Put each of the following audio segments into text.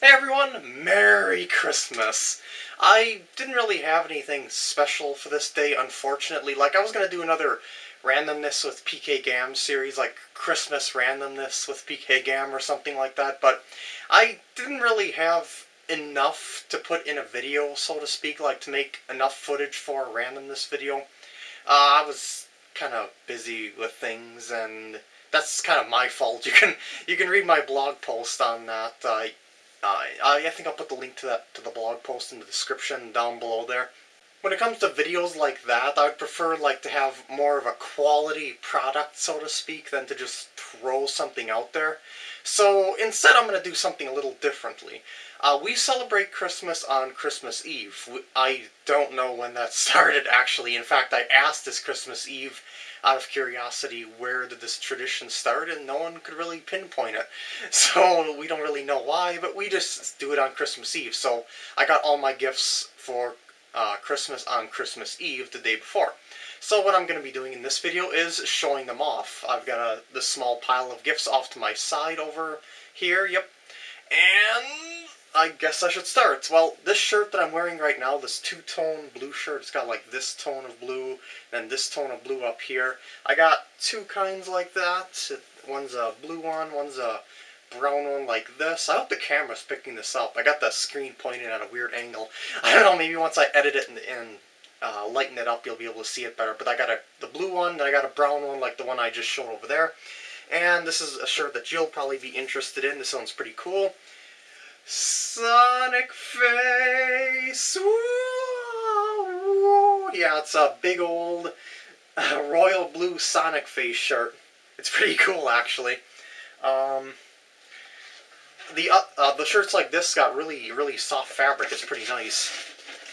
Hey everyone, Merry Christmas! I didn't really have anything special for this day, unfortunately. Like, I was going to do another randomness with PK Gam series, like Christmas randomness with PK Gam or something like that, but I didn't really have enough to put in a video, so to speak, like to make enough footage for a randomness video. Uh, I was kind of busy with things, and that's kind of my fault. You can you can read my blog post on that. Uh, uh, I think I'll put the link to that to the blog post in the description down below there. When it comes to videos like that, I'd prefer like to have more of a quality product, so to speak, than to just throw something out there. So instead I'm going to do something a little differently. Uh, we celebrate Christmas on Christmas Eve. I don't know when that started, actually. In fact, I asked this Christmas Eve out of curiosity where did this tradition start, and no one could really pinpoint it. So we don't really know why, but we just do it on Christmas Eve. So I got all my gifts for uh, Christmas on Christmas Eve the day before. So what I'm going to be doing in this video is showing them off. I've got a, this small pile of gifts off to my side over here, yep. And I guess I should start. Well, this shirt that I'm wearing right now, this two-tone blue shirt, it's got like this tone of blue, and this tone of blue up here. I got two kinds like that. One's a blue one, one's a brown one like this. I hope the camera's picking this up. I got the screen pointing at a weird angle. I don't know, maybe once I edit it and, and uh, lighten it up, you'll be able to see it better. But I got a the blue one, and I got a brown one like the one I just showed over there. And this is a shirt that you'll probably be interested in. This one's pretty cool. Sonic Face! Yeah, it's a big old uh, royal blue Sonic Face shirt. It's pretty cool, actually. Um, the uh, uh, the shirts like this got really really soft fabric. It's pretty nice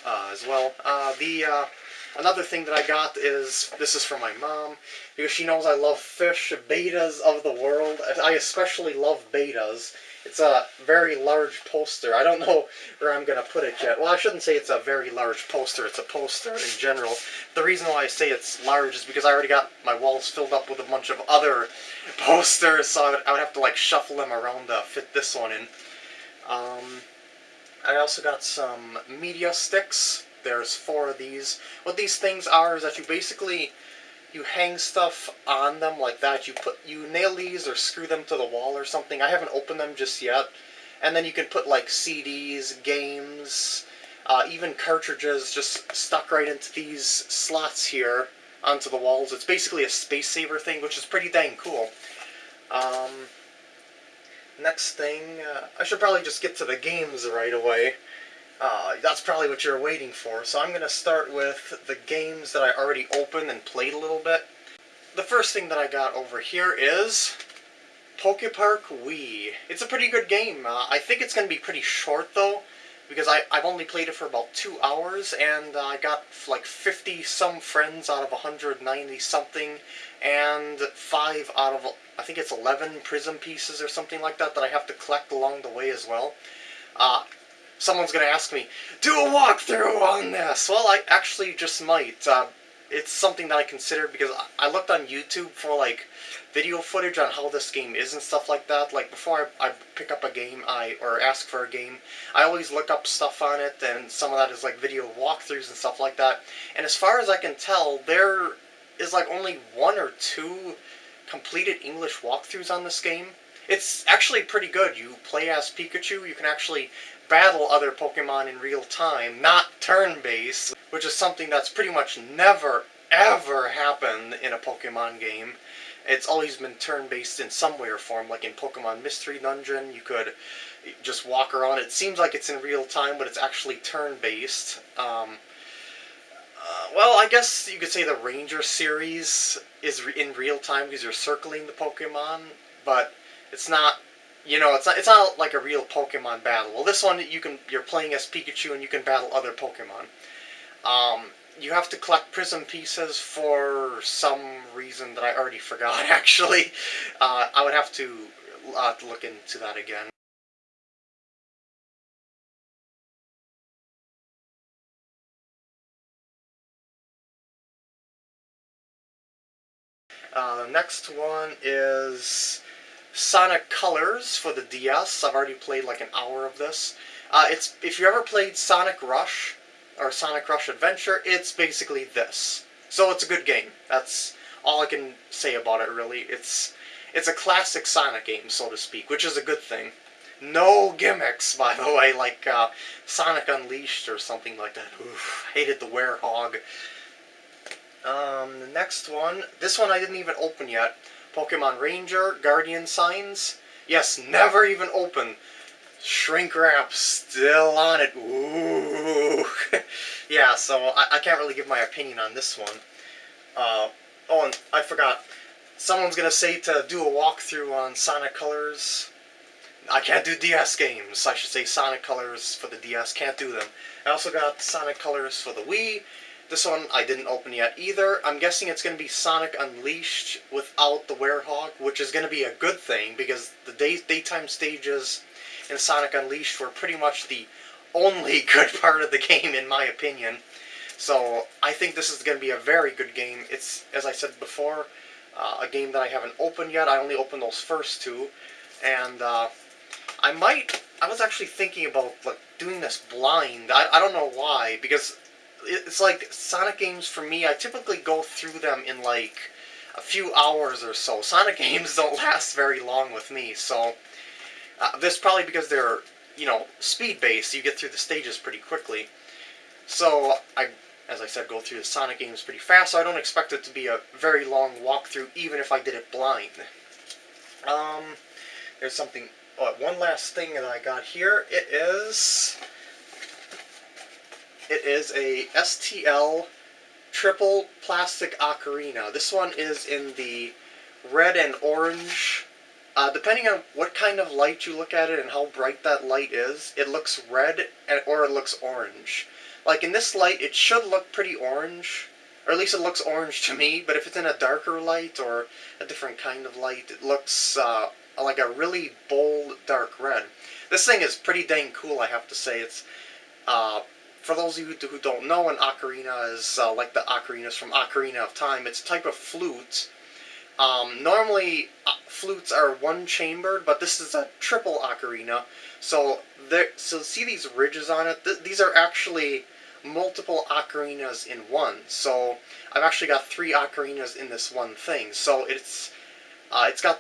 uh, as well. Uh, the uh, another thing that I got is this is from my mom because she knows I love fish bettas of the world. I especially love bettas. It's a very large poster. I don't know where I'm going to put it yet. Well, I shouldn't say it's a very large poster. It's a poster in general. The reason why I say it's large is because I already got my walls filled up with a bunch of other posters, so I would, I would have to like shuffle them around to fit this one in. Um, I also got some media sticks. There's four of these. What these things are is that you basically you hang stuff on them like that. You put you nail these or screw them to the wall or something. I haven't opened them just yet. And then you can put like CDs, games, uh, even cartridges just stuck right into these slots here onto the walls. It's basically a space saver thing, which is pretty dang cool. Um, next thing, uh, I should probably just get to the games right away. Uh, that's probably what you're waiting for. So I'm going to start with the games that I already opened and played a little bit. The first thing that I got over here is Pokepark Wii. It's a pretty good game. Uh, I think it's going to be pretty short though, because I, I've only played it for about two hours, and uh, I got like 50-some friends out of 190 something, and 5 out of, I think it's 11 prism pieces or something like that that I have to collect along the way as well. Uh, someone's going to ask me, do a walkthrough on this! Well, I actually just might. Uh, it's something that I considered because I looked on YouTube for like video footage on how this game is and stuff like that. Like before I, I pick up a game, I or ask for a game, I always look up stuff on it, and some of that is like video walkthroughs and stuff like that. And as far as I can tell, there is like only one or two completed English walkthroughs on this game. It's actually pretty good. You play as Pikachu, you can actually battle other Pokemon in real time, not turn-based, which is something that's pretty much never, ever happened in a Pokemon game. It's always been turn-based in some way or form, like in Pokemon Mystery Dungeon, you could just walk around. It seems like it's in real time, but it's actually turn-based. Um, uh, well, I guess you could say the Ranger series is in real time because you're circling the Pokemon, but it's not you know, it's not it's not like a real Pokemon battle. Well, this one you can you're playing as Pikachu and you can battle other Pokemon. Um, you have to collect prism pieces for some reason that I already forgot. Actually, uh, I would have to uh, look into that again. Uh, the next one is Sonic Colors for the DS. I've already played like an hour of this. Uh, it's if you ever played Sonic Rush or Sonic Rush Adventure, it's basically this. So it's a good game. That's all I can say about it. Really, it's it's a classic Sonic game, so to speak, which is a good thing. No gimmicks, by the way, like uh, Sonic Unleashed or something like that. Oof, hated the Werehog. Um, the next one, this one I didn't even open yet. Pokemon Ranger, Guardian Signs. Yes, never even open. Shrink wrap still on it. Ooh. yeah, so I, I, can't really give my opinion on this one. Uh, oh, and I forgot. Someone's going to say to do a walkthrough on Sonic Colors. I can't do DS games. I should say Sonic Colors for the DS. Can't do them. I also got Sonic Colors for the Wii. This one I didn't open yet either. I'm guessing it's going to be Sonic Unleashed without the Werehog, which is going to be a good thing because the day daytime stages in Sonic Unleashed were pretty much the only good part of the game in my opinion. So I think this is going to be a very good game. It's, as I said before, uh, a game that I haven't opened yet. I only opened those first two. And uh, I might, I was actually thinking about like doing this blind. I, I don't know why, because it's like Sonic games for me. I typically go through them in like a few hours or so. Sonic games don't last very long with me, so uh, this probably because they're you know speed based. You get through the stages pretty quickly. So I, as I said, go through the Sonic games pretty fast. So I don't expect it to be a very long walkthrough, even if I did it blind. Um, there's something. Oh, one last thing that I got here. It is it is a STL triple plastic ocarina. This one is in the red and orange. Uh, depending on what kind of light you look at it and how bright that light is, it looks red and, or it looks orange. Like in this light, it should look pretty orange, or at least it looks orange to me, but if it's in a darker light or a different kind of light, it looks uh, like a really bold dark red. This thing is pretty dang cool, I have to say. It's uh, for those of you who don't know, an ocarina is uh, like the ocarinas from Ocarina of Time. It's a type of flute. Um, normally, uh, flutes are one-chambered, but this is a triple ocarina. So, there, so see these ridges on it? Th these are actually multiple ocarinas in one. So, I've actually got three ocarinas in this one thing. So, it's uh, it's got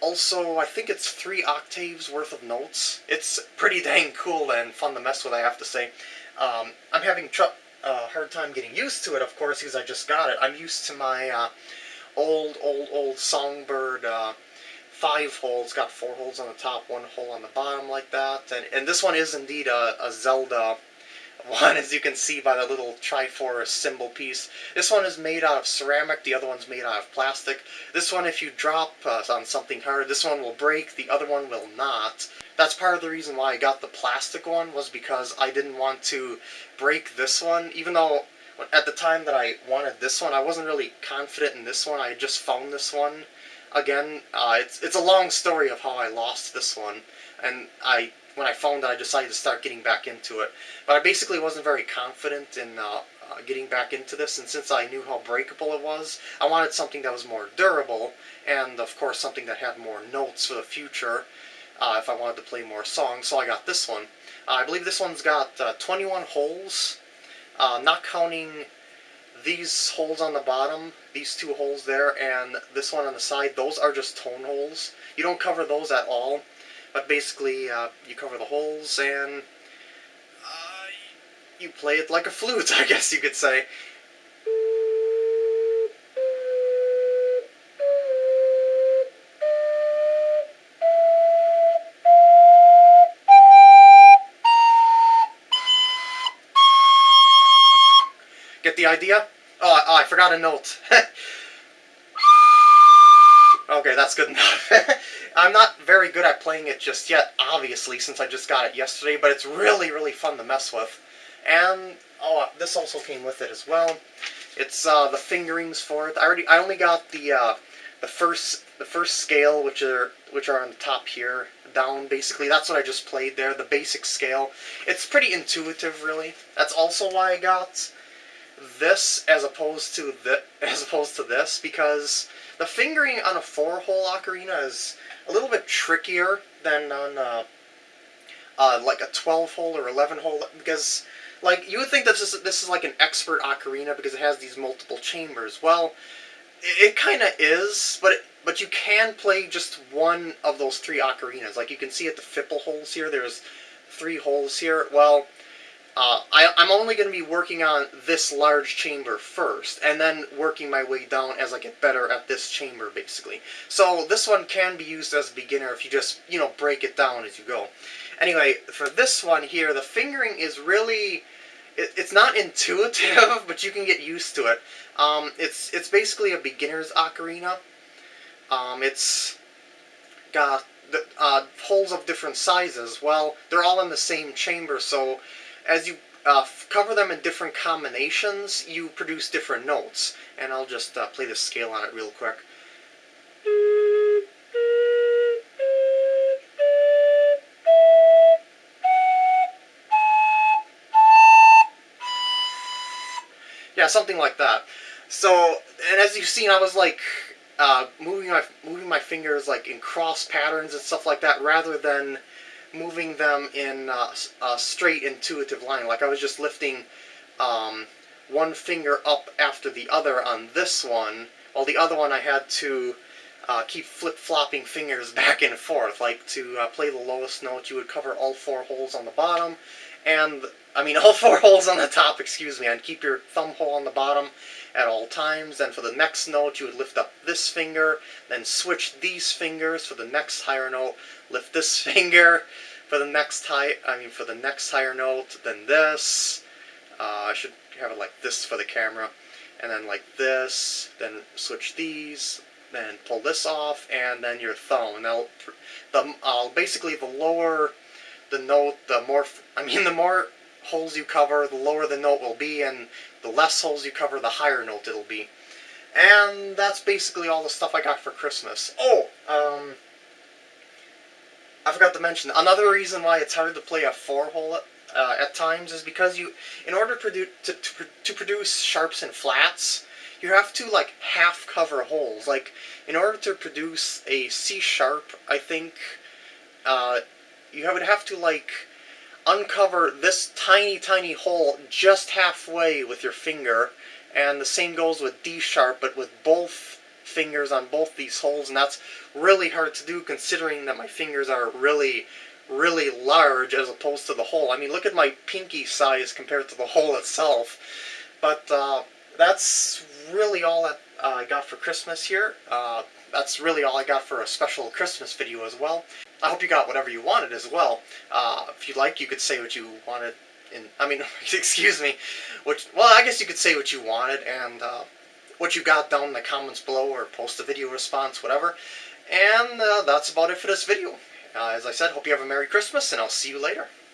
also, I think it's three octaves worth of notes. It's pretty dang cool and fun to mess with, I have to say. Um, I'm having a uh, hard time getting used to it, of course, because I just got it. I'm used to my uh, old, old, old Songbird uh, five holes. Got four holes on the top, one hole on the bottom like that. And, and this one is indeed a, a Zelda one, as you can see by the little Triforce symbol piece. This one is made out of ceramic, the other one's made out of plastic. This one, if you drop uh, on something hard, this one will break, the other one will not. That's part of the reason why I got the plastic one, was because I didn't want to break this one, even though at the time that I wanted this one, I wasn't really confident in this one. I just found this one again. Uh, it's, it's a long story of how I lost this one, and I when I found it, I decided to start getting back into it. But I basically wasn't very confident in uh, uh, getting back into this, and since I knew how breakable it was, I wanted something that was more durable, and of course something that had more notes for the future uh, if I wanted to play more songs, so I got this one. Uh, I believe this one's got uh, 21 holes, uh, not counting these holes on the bottom, these two holes there, and this one on the side, those are just tone holes. You don't cover those at all. But basically, uh, you cover the holes and uh, you play it like a flute, I guess you could say. The idea? Oh, oh I forgot a note. okay, that's good enough. I'm not very good at playing it just yet, obviously, since I just got it yesterday, but it's really, really fun to mess with. And, oh, this also came with it as well. It's, uh, the fingerings for it. I already, I only got the, uh, the first, the first scale, which are, which are on the top here, down, basically. That's what I just played there, the basic scale. It's pretty intuitive, really. That's also why I got this as opposed to the, as opposed to this, because the fingering on a four-hole ocarina is a little bit trickier than on uh, uh, like a 12-hole or 11-hole because like you would think this is this is like an expert ocarina because it has these multiple chambers. Well, it, it kind of is, but it, but you can play just one of those three ocarinas. Like you can see at the Fipple holes here, there's three holes here. Well, uh, I, am only going to be working on this large chamber first, and then working my way down as I get better at this chamber, basically. So this one can be used as a beginner if you just, you know, break it down as you go. Anyway, for this one here, the fingering is really... It, it's not intuitive, but you can get used to it. Um, it's, it's basically a beginner's ocarina. Um, it's got uh, holes of different sizes. Well, they're all in the same chamber, so as you uh, cover them in different combinations, you produce different notes. And I'll just uh, play the scale on it real quick. Yeah, something like that. So, and as you've seen, I was like uh, moving my moving my fingers like in cross patterns and stuff like that, rather than moving them in a straight intuitive line. Like I was just lifting um, one finger up after the other on this one, while the other one I had to uh, keep flip-flopping fingers back and forth. Like to uh, play the lowest note, you would cover all four holes on the bottom, and I mean all four holes on the top, excuse me, and keep your thumb hole on the bottom at all times. Then for the next note, you would lift up this finger, then switch these fingers for the next higher note, lift this finger for the next high, I mean for the next higher note, then this. Uh, I should have it like this for the camera, and then like this, then switch these, then pull this off, and then your thumb. Now, the uh, basically the lower the note, the more, I mean the more holes you cover, the lower the note will be, and the less holes you cover, the higher note it'll be. And that's basically all the stuff I got for Christmas. Oh, um, I forgot to mention, another reason why it's hard to play a four-hole uh, at times is because you, in order to, to, to, to produce sharps and flats, you have to, like, half-cover holes. Like, in order to produce a C-sharp, I think, uh, you would have to, like, uncover this tiny, tiny hole just halfway with your finger, and the same goes with D sharp, but with both fingers on both these holes, and that's really hard to do considering that my fingers are really, really large as opposed to the hole. I mean, look at my pinky size compared to the hole itself. But uh, that's really all that uh, I got for Christmas here. Uh, that's really all I got for a special Christmas video as well. I hope you got whatever you wanted as well. Uh, if you'd like, you could say what you wanted in, I mean, excuse me, which, well, I guess you could say what you wanted and uh, what you got down in the comments below or post a video response, whatever. And uh, that's about it for this video. Uh, as I said, hope you have a Merry Christmas, and I'll see you later.